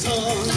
song.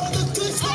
all the good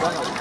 Bueno.